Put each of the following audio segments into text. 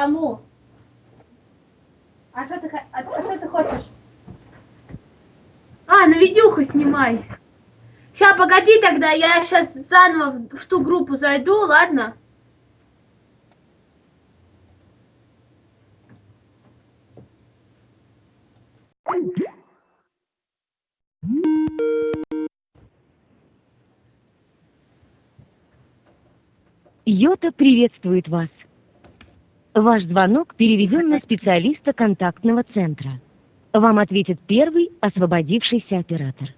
кому? А что ты, а, а что ты хочешь? А, на видюху снимай. Сейчас, погоди тогда, я сейчас заново в, в ту группу зайду, ладно? Йота приветствует вас. Ваш звонок переведен на специалиста контактного центра. Вам ответит первый освободившийся оператор.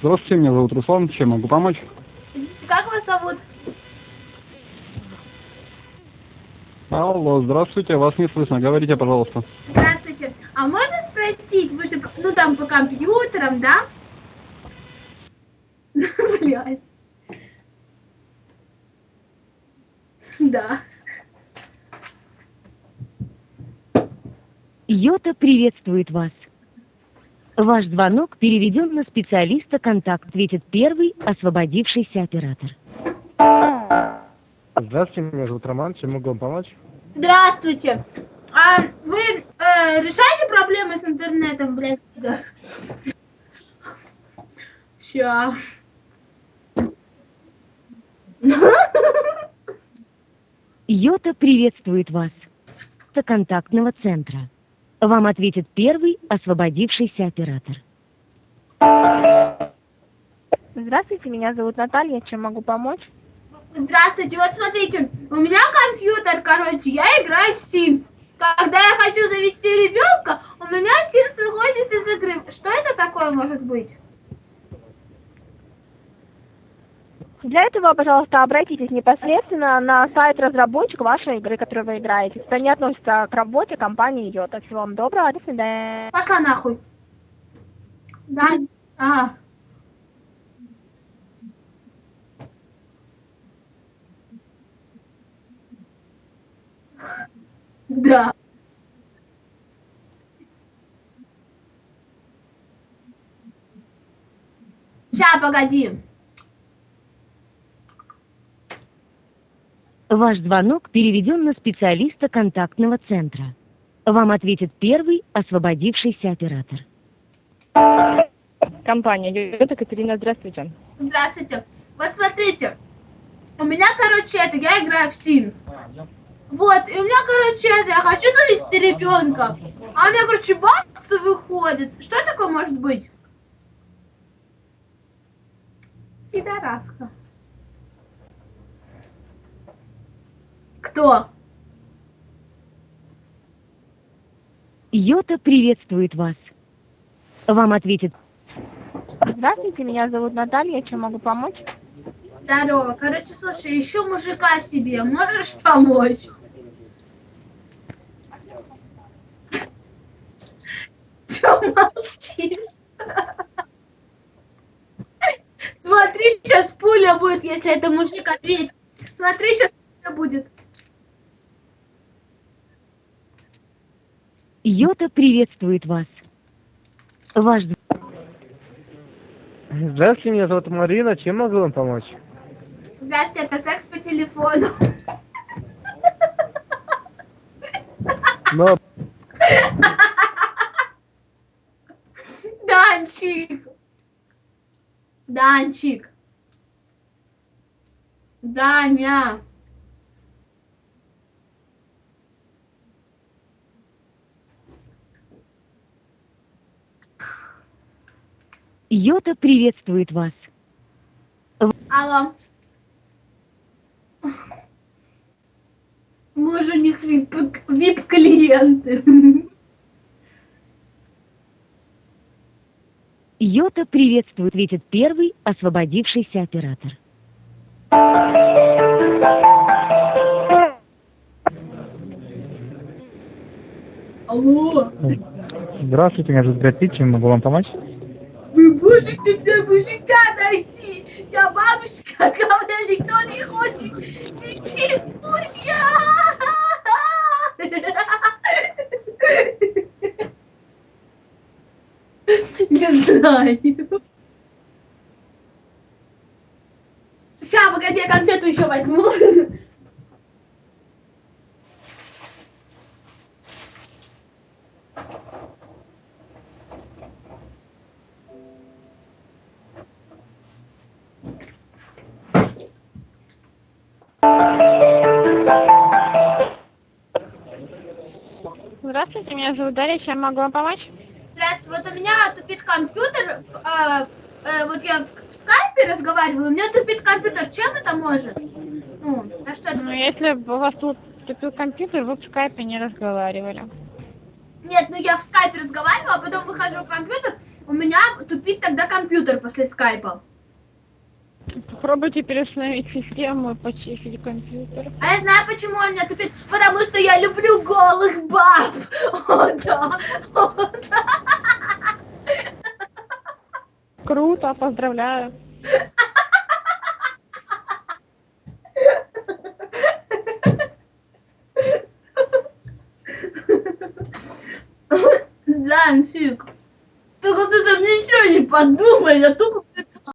Здравствуйте, меня зовут Руслан. Чем могу помочь? Как вас зовут? Алло, здравствуйте, вас не слышно. Говорите, пожалуйста. Здравствуйте. А можно спросить, вы же, ну там по компьютерам, да? Блять. Да. Йота приветствует вас. Ваш звонок переведен на специалиста контакт. Ответит первый освободившийся оператор. Здравствуйте, меня зовут Роман. Чем могу вам помочь? Здравствуйте. А вы э, решаете проблемы с интернетом, блядь? Да. Ща. Йота приветствует вас. До контактного центра. Вам ответит первый освободившийся оператор. Здравствуйте, меня зовут Наталья. Чем могу помочь? Здравствуйте, вот смотрите, у меня компьютер, короче, я играю в Sims. Когда я хочу завести ребенка, у меня Sims выходит из игры. Что это такое может быть? Для этого, пожалуйста, обратитесь непосредственно на сайт разработчика вашей игры, которую вы играете. Это не относится к работе компании Йота. Всего вам доброго, до свидания. Пошла нахуй. Да? Ага. Да. Ща, погоди. Ваш звонок переведен на специалиста контактного центра. Вам ответит первый освободившийся оператор. Компания Йота Катерина, здравствуйте. Здравствуйте. Вот смотрите. У меня, короче, это, я играю в Sims. Вот, и у меня, короче, это, я хочу завести ребенка. А у меня, короче, бабцы выходит. Что такое может быть? Пидораска. Кто? Йота приветствует вас. Вам ответит Здравствуйте, меня зовут Наталья. Чем могу помочь? Здорово. Короче, слушай, ищу мужика себе. Можешь помочь? Че молчишь? Смотри, сейчас пуля будет, если это мужик ответит. Смотри, сейчас пуля будет. Йота приветствует вас. Ваш Здравствуйте, меня зовут Марина. Чем могу вам помочь? Здравствуйте, это секс по телефону. Но Данчик. Данчик. Даня. Йота приветствует вас. Алло. Мы же у них вип- вип-клиенты. Йота приветствует, ответит первый освободившийся оператор. Алло. здравствуйте, меня зовут Брэд Питт. Чем могу вам помочь? Можете мне мужика найти? Я бабушка, ко мне никто не хочет. Иди, мужья! Не знаю. Погоди. погоди, я конфету еще возьму. Здравствуйте, меня зовут Дарья, чем могу вам помочь? Здравствуйте, вот у меня тупит компьютер. а, э, вот я в, в скайпе разговариваю, у меня тупит компьютер. Чем это может? Ну, а что это? Ну, если бы у вас тут тупил компьютер, вы в скайпе не разговаривали. Нет, ну я в скайпе разговаривала, а потом выхожу в компьютер, у меня тупит тогда компьютер после скайпа. Попробуйте переустановить систему и почистить компьютер. А я знаю, почему он меня тупит. Потому что я люблю голых баб. О, да. О, да. Круто, поздравляю. Да, фиг. Только ты там ничего не подумай, я тупо